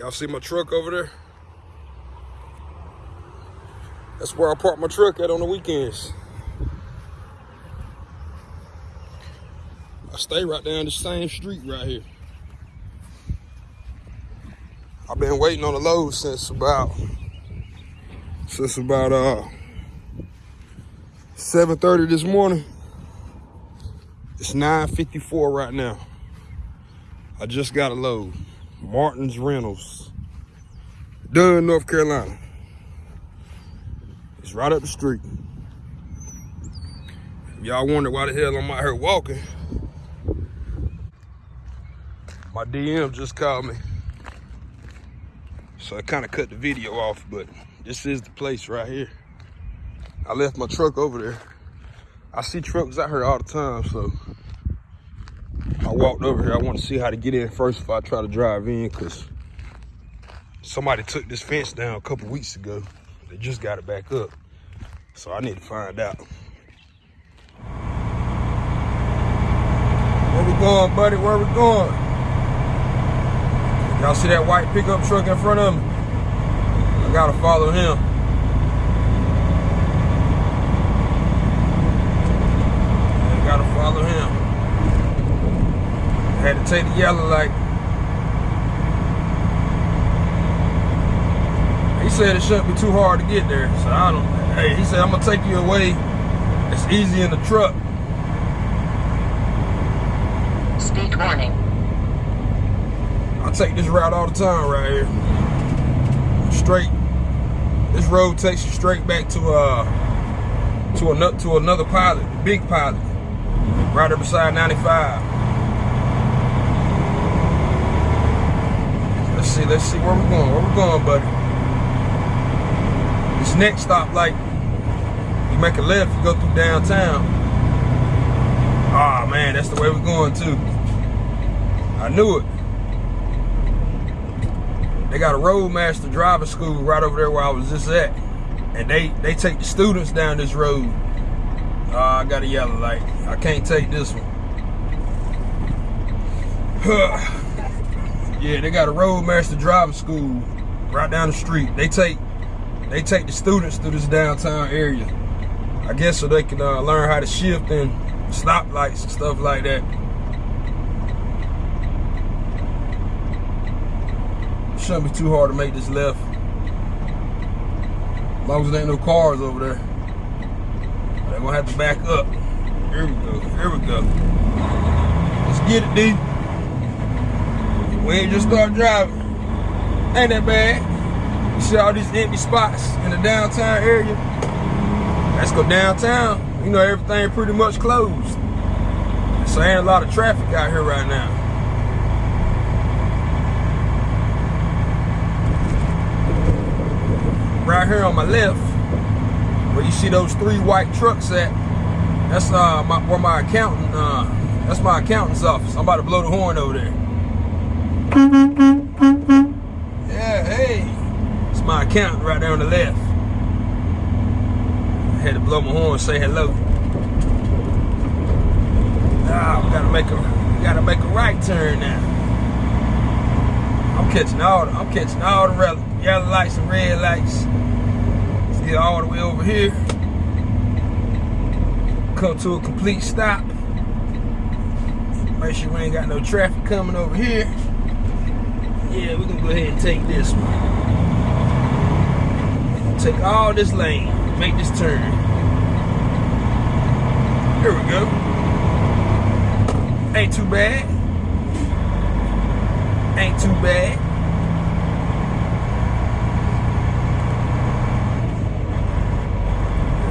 Y'all see my truck over there? That's where I park my truck at on the weekends. I stay right down the same street right here. I've been waiting on the load since about since about uh 7:30 this morning. It's 9:54 right now. I just got a load. Martin's Rentals. Dunn, North Carolina. It's right up the street. Y'all wonder why the hell I'm out here walking. My DM just called me. So I kind of cut the video off, but this is the place right here. I left my truck over there. I see trucks out here all the time, so I walked over here. I want to see how to get in first if I try to drive in, because somebody took this fence down a couple weeks ago. They just got it back up. So I need to find out. Where we going, buddy? Where we going? Y'all see that white pickup truck in front of me? I gotta follow him. I gotta follow him. Had to take the yellow light. He said it shouldn't be too hard to get there, so I don't. Hey, he said I'm gonna take you away. It's easy in the truck. Speed warning. I take this route all the time right here. Straight. This road takes you straight back to uh to another to another pilot, big pilot, right there beside 95. Let's see, let's see where we're going. Where we going, buddy? This next stop, like you make a left, you go through downtown. Ah man, that's the way we're going too. I knew it. They got a roadmaster driving school right over there where I was just at. And they, they take the students down this road. Uh, I got a yellow light. I can't take this one. yeah, they got a roadmaster driving school right down the street. They take they take the students through this downtown area. I guess so they can uh, learn how to shift and stop lights and stuff like that. Shouldn't be too hard to make this left. As long as there ain't no cars over there. They're gonna have to back up. Here we go, here we go. Let's get it, D. We just start driving. Ain't that bad. You see all these empty spots in the downtown area? Let's go downtown. You know, everything pretty much closed. So ain't a lot of traffic out here right now. right here on my left, where you see those three white trucks at, that's uh my, where my accountant, uh, that's my accountant's office. I'm about to blow the horn over there. Yeah, hey, it's my accountant right there on the left. I had to blow my horn, say hello. Ah, we gotta make a, gotta make a right turn now. I'm catching all the, I'm catching all the yellow lights and red lights. Let's get all the way over here. Come to a complete stop. Make sure we ain't got no traffic coming over here. Yeah, we're gonna go ahead and take this one. Take all this lane, make this turn. Here we go. Ain't too bad. Ain't too bad.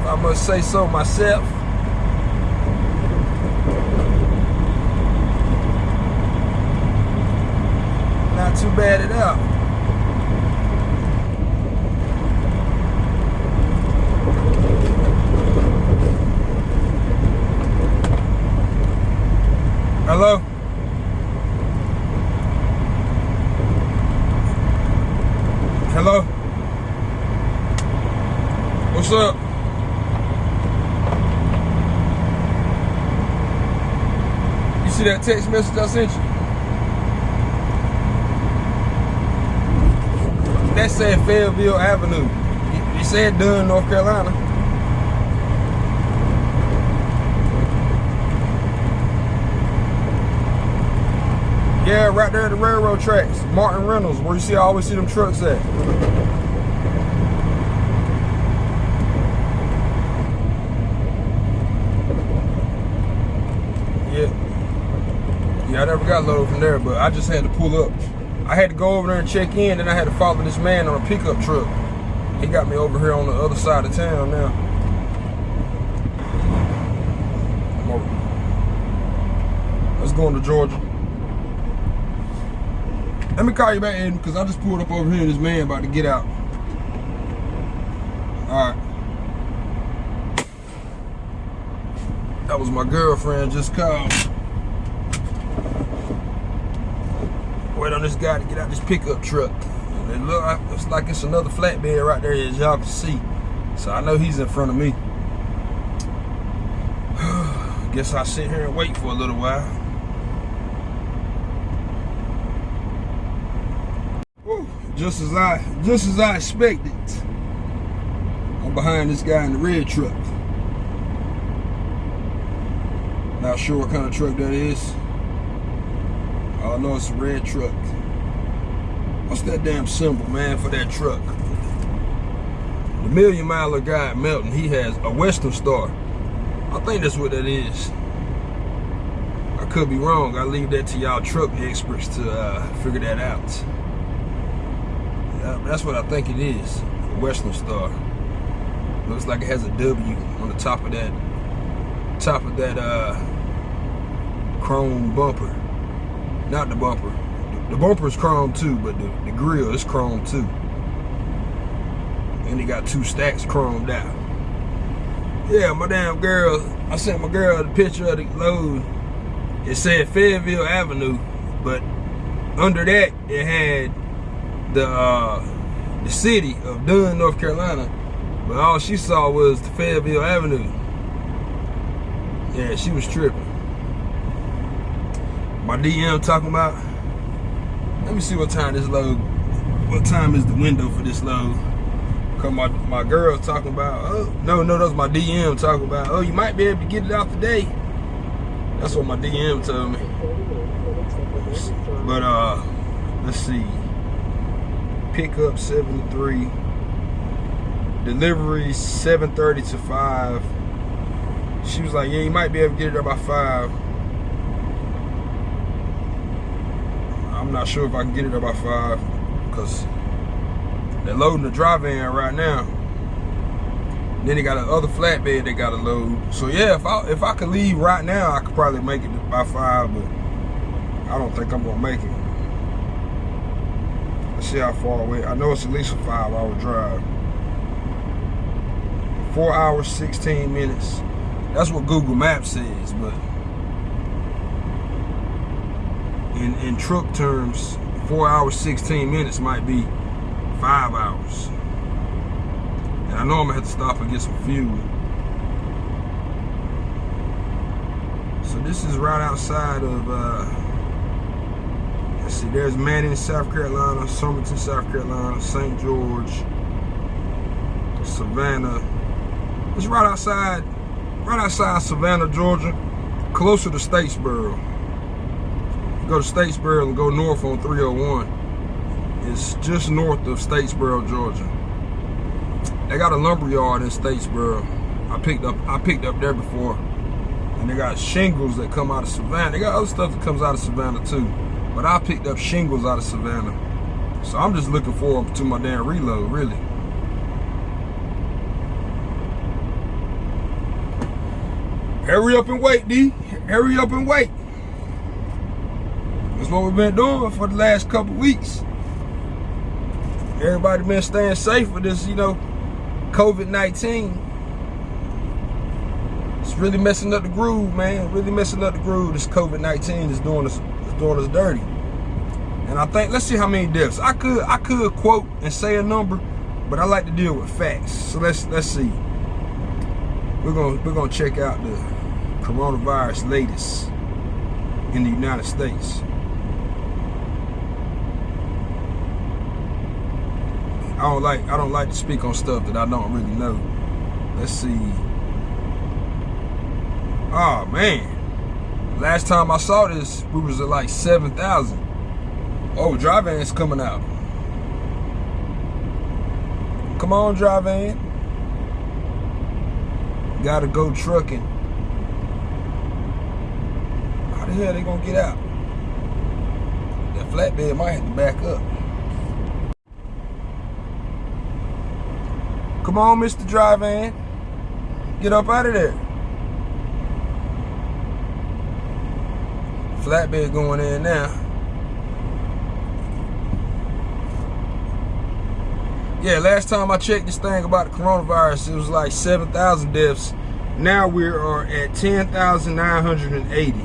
If I must say so myself. Too bad at all. Hello? Hello? What's up? You see that text message I sent you? That said Fayetteville Avenue. It, it said Dunn, North Carolina. Yeah, right there at the railroad tracks. Martin Reynolds, where you see I always see them trucks at. Yeah. Yeah, I never got loaded from there, but I just had to pull up. I had to go over there and check in, then I had to follow this man on a pickup truck. He got me over here on the other side of town now. I'm over. Let's go into Georgia. Let me call you back, Aiden, because I just pulled up over here and this man about to get out. Alright. That was my girlfriend just called. Wait on this guy to get out this pickup truck. It look like, it's another flatbed right there as y'all can see. So I know he's in front of me. Guess I'll sit here and wait for a little while. Whew, just as I just as I expected. I'm behind this guy in the red truck. Not sure what kind of truck that is. I know it's a red truck. What's that damn symbol, man, for that truck? The Million Miler guy at Melton, he has a Western Star. I think that's what that is. I could be wrong. I leave that to y'all truck experts to uh, figure that out. Yeah, that's what I think it is. A Western Star. Looks like it has a W on the top of that top of that uh, chrome bumper. Not the bumper. The, bumper is chrome too, but the, the grill is chrome too. And he got two stacks chromed out. Yeah, my damn girl, I sent my girl the picture of the load. It said Fayetteville Avenue, but under that it had the uh, the city of Dunn, North Carolina. But all she saw was the Fayetteville Avenue. Yeah, she was tripping. My DM talking about, let me see what time this load, what time is the window for this load. Cause my, my girl talking about, oh, no, no, that's my DM talking about, oh, you might be able to get it out today. That's what my DM told me. But, uh, let's see. Pickup 73. Delivery 7.30 to 5. She was like, yeah, you might be able to get it there by 5. Not sure if I can get it there by 5 because they're loading the dry van right now. Then they got another flatbed they got to load. So yeah, if I if I could leave right now, I could probably make it by five, but I don't think I'm gonna make it. Let's see how far away. I know it's at least a five hour drive. Four hours, 16 minutes. That's what Google Maps says, but in, in truck terms, four hours, 16 minutes might be five hours. And I know I'm gonna have to stop and get some fuel. So this is right outside of, uh, let's see, there's Manning, South Carolina, Summerton, South Carolina, St. George, Savannah. It's right outside, right outside Savannah, Georgia, closer to Statesboro. Go to Statesboro and go north on 301. It's just north of Statesboro, Georgia. They got a lumber yard in Statesboro. I picked up I picked up there before. And they got shingles that come out of Savannah. They got other stuff that comes out of Savannah too. But I picked up shingles out of Savannah. So I'm just looking forward to my damn reload, really. Hurry up and wait, D. Hurry up and wait. That's what we've been doing for the last couple weeks. Everybody been staying safe with this, you know, COVID-19. It's really messing up the groove, man. Really messing up the groove. This COVID-19 is doing us is doing us dirty. And I think let's see how many deaths. I could I could quote and say a number, but I like to deal with facts. So let's let's see. We're gonna we're gonna check out the coronavirus latest in the United States. I don't like I don't like to speak on stuff that I don't really know. Let's see. Oh man. Last time I saw this, we was at like 7,000. Oh, dry van's coming out. Come on, dry van. Gotta go trucking. How the hell they gonna get out? That flatbed might have to back up. Come on, Mr. Dry Van. Get up out of there. Flatbed going in now. Yeah, last time I checked this thing about the coronavirus, it was like 7,000 deaths. Now we are at 10,980.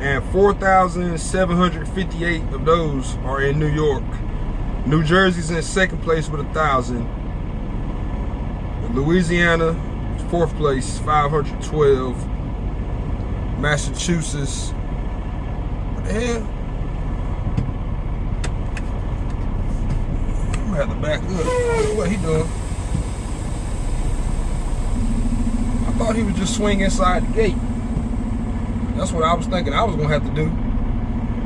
And 4,758 of those are in New York. New Jersey's in second place with a thousand. Louisiana, fourth place, 512. Massachusetts. What the hell? I'm gonna have to back up. What he doing? I thought he would just swing inside the gate. That's what I was thinking I was gonna have to do.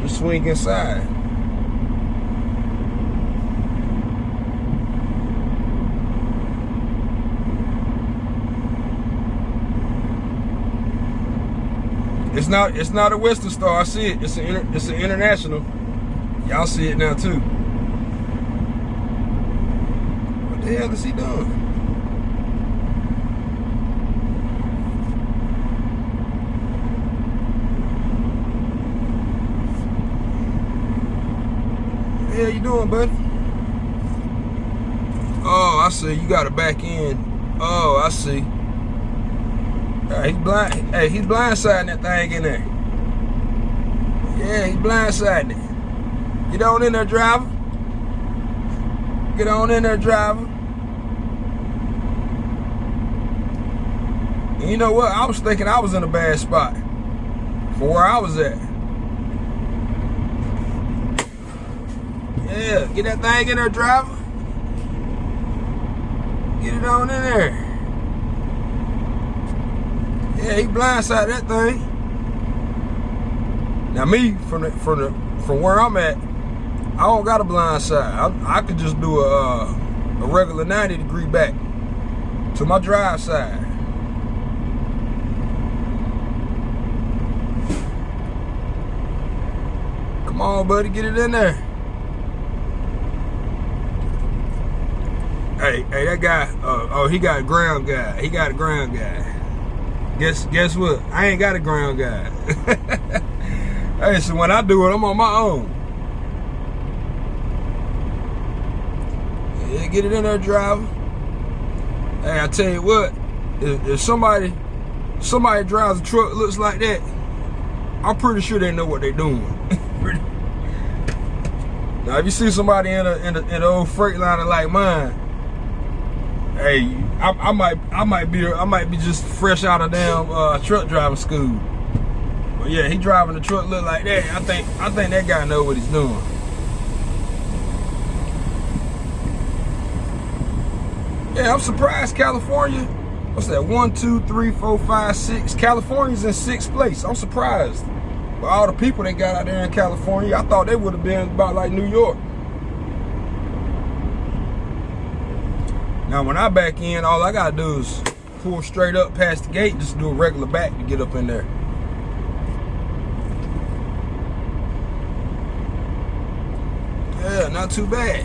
Just swing inside. It's not it's not a Western Star. I see it. It's an it's an international. Y'all see it now too. What the hell is he doing? Hell you doing, buddy? Oh, I see. You got to back in. Oh, I see. Hey, he's blind. Hey, he's blindsiding that thing in there. Yeah, he's blindsiding it. Get on in there, driver. Get on in there, driver. And you know what? I was thinking I was in a bad spot for where I was at. Yeah, get that thing in there, driver. Get it on in there. Yeah, he blindsided that thing. Now me, from the, from the, from where I'm at, I don't got a blind side. I, I could just do a, uh, a regular 90 degree back to my drive side. Come on, buddy, get it in there. Hey, hey, that guy, uh, oh, he got a ground guy. He got a ground guy. Guess guess what? I ain't got a ground guy. hey, so when I do it, I'm on my own. Yeah, get it in there, driver. Hey, I tell you what, if, if somebody somebody drives a truck looks like that, I'm pretty sure they know what they're doing. now, if you see somebody in a in, a, in an old Freightliner like mine, hey, I, I, might I might be I might be just fresh out of damn uh, truck driving school. But yeah, he driving the truck look like that. I think I think that guy know what he's doing. Yeah, I'm surprised California. What's that? One, two, three, four, five, six. California's in sixth place. I'm surprised. But all the people they got out there in California, I thought they would have been about like New York. Now when I back in, all I gotta do is pull straight up past the gate, just do a regular back to get up in there. Yeah, not too bad.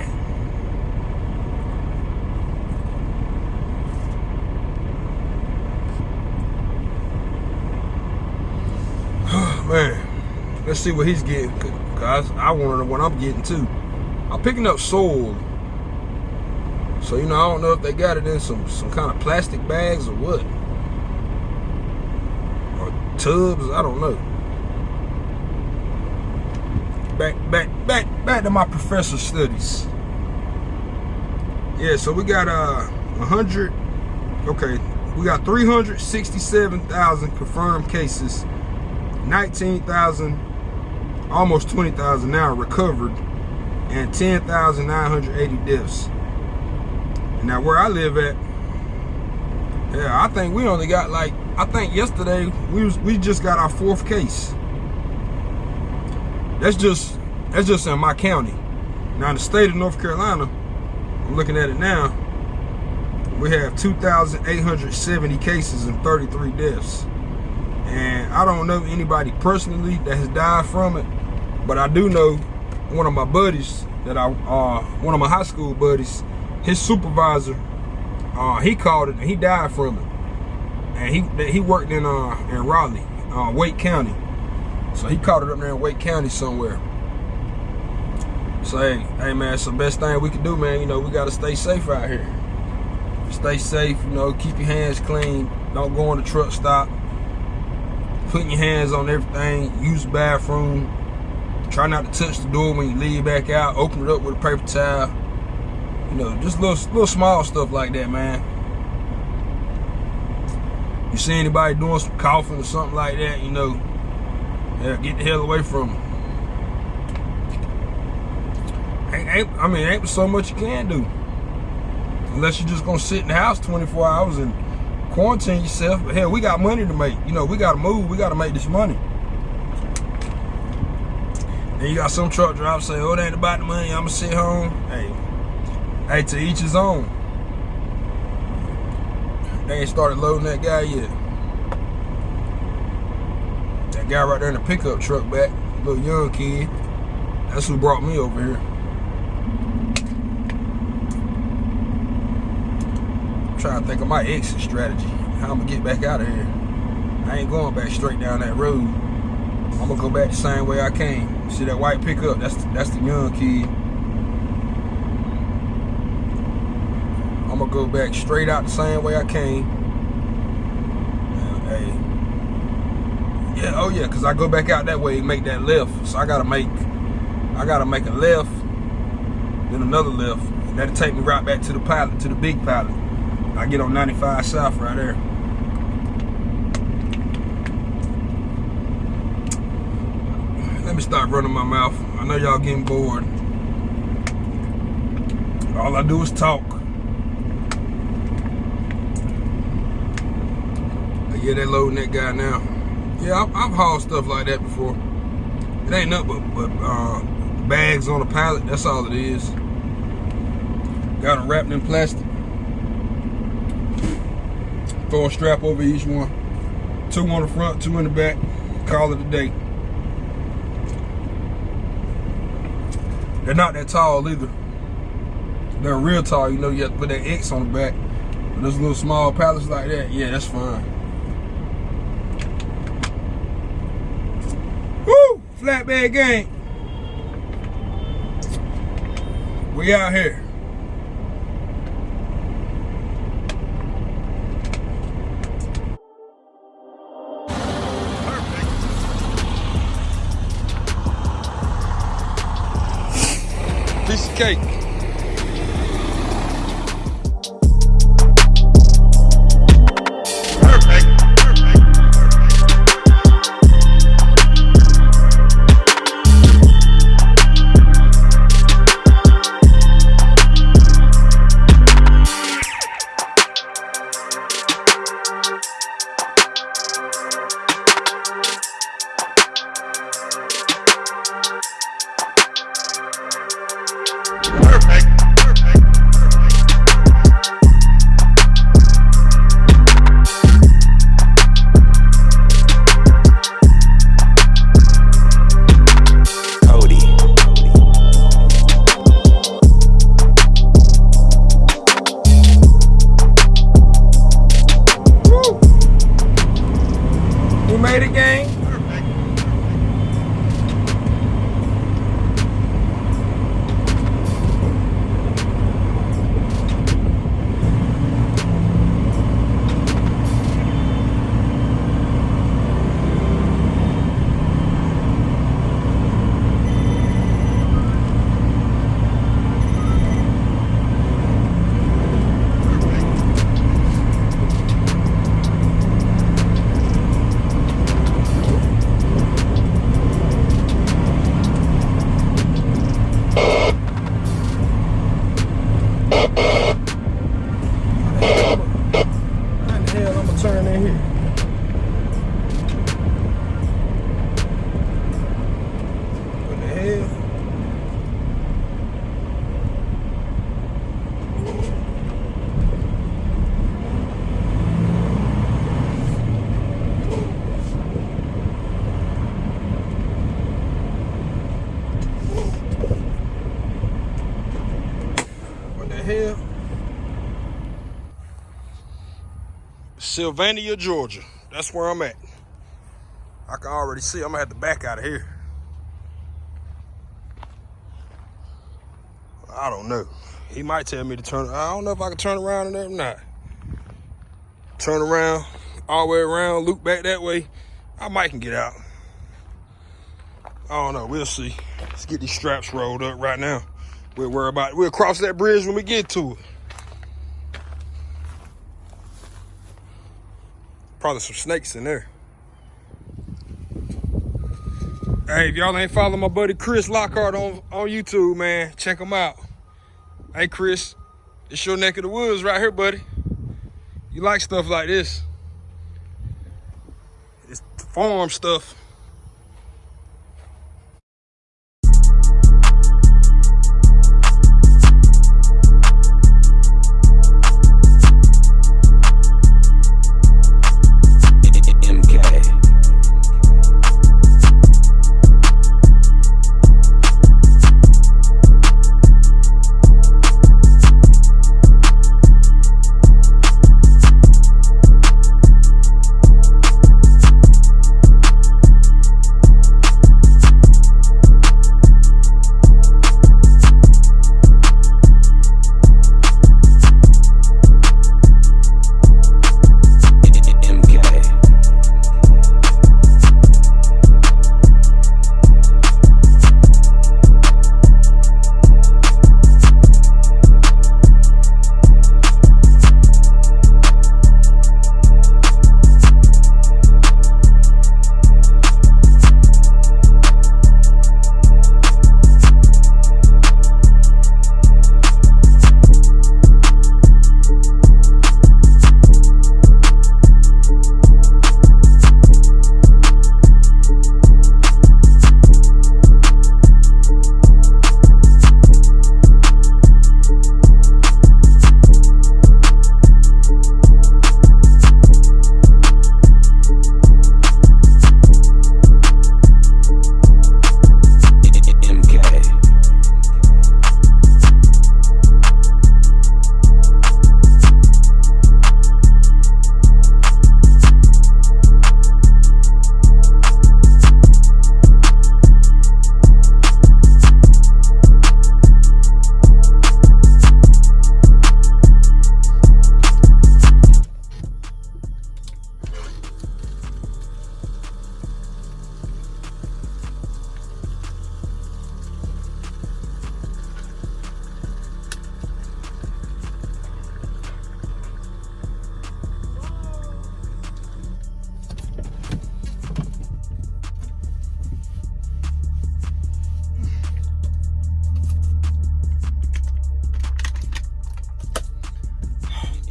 Man, let's see what he's getting. Cause I want to know what I'm getting too. I'm picking up soil. So you know, I don't know if they got it in some some kind of plastic bags or what, or tubs. I don't know. Back back back back to my professor studies. Yeah, so we got uh 100. Okay, we got 367,000 confirmed cases. 19,000, almost 20,000 now recovered, and 10,980 deaths. Now where I live at, yeah, I think we only got like I think yesterday we was we just got our fourth case. That's just that's just in my county. Now in the state of North Carolina, I'm looking at it now. We have 2,870 cases and 33 deaths. And I don't know anybody personally that has died from it, but I do know one of my buddies that I, uh, one of my high school buddies, his supervisor, uh, he caught it and he died from it. And he he worked in uh in Raleigh, uh, Wake County. So he caught it up there in Wake County somewhere. So hey, hey man, it's the best thing we can do, man. You know, we gotta stay safe out here. Stay safe, you know, keep your hands clean. Don't go on the truck stop. Putting your hands on everything. Use the bathroom. Try not to touch the door when you leave back out. Open it up with a paper towel. You know, just little little small stuff like that, man. You see anybody doing some coughing or something like that, you know, yeah, get the hell away from them. Ain't, ain't, I mean, ain't so much you can do. Unless you're just gonna sit in the house 24 hours and quarantine yourself. But hell, we got money to make. You know, we gotta move. We gotta make this money. And you got some truck drivers say, "Oh, it ain't about the money. I'ma sit home." Hey, hey, to each his own. They ain't started loading that guy yet. That guy right there in the pickup truck back, little young kid. That's who brought me over here. I'm trying to think of my exit strategy. How I'm gonna get back out of here. I ain't going back straight down that road. I'm gonna go back the same way I came. See that white pickup? That's the, that's the young kid. I'm gonna go back straight out the same way I came. hey, yeah, oh yeah, cause I go back out that way and make that left. So I gotta make, I gotta make a left, then another left. And that'll take me right back to the pilot, to the big pilot. I get on 95 South right there. Let me stop running my mouth. I know y'all getting bored. All I do is talk. Yeah, they loading that guy now. Yeah, I've, I've hauled stuff like that before. It ain't nothing but, but uh, bags on a pallet. That's all it is. Got them wrapped in plastic. Throw a strap over each one. Two on the front, two in the back. Call it a day. They're not that tall either. They're real tall. You know, you have to put that X on the back. But those little small pallets like that, yeah, that's fine. Woo! Flatbed gang. We out here. piece of cake. Hell? Sylvania, Georgia. That's where I'm at. I can already see I'm gonna have to back out of here. I don't know. He might tell me to turn. I don't know if I can turn around or not. Turn around, all the way around, loop back that way. I might can get out. I don't know. We'll see. Let's get these straps rolled up right now. We'll worry about it. We'll cross that bridge when we get to it. Probably some snakes in there. Hey, if y'all ain't following my buddy Chris Lockhart on, on YouTube, man, check him out. Hey, Chris, it's your neck of the woods right here, buddy. You like stuff like this. It's farm stuff.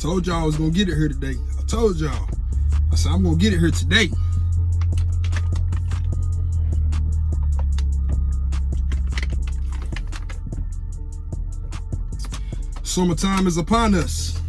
Told y'all I was gonna get it here today. I told y'all. I said I'm gonna get it here today. Summertime is upon us.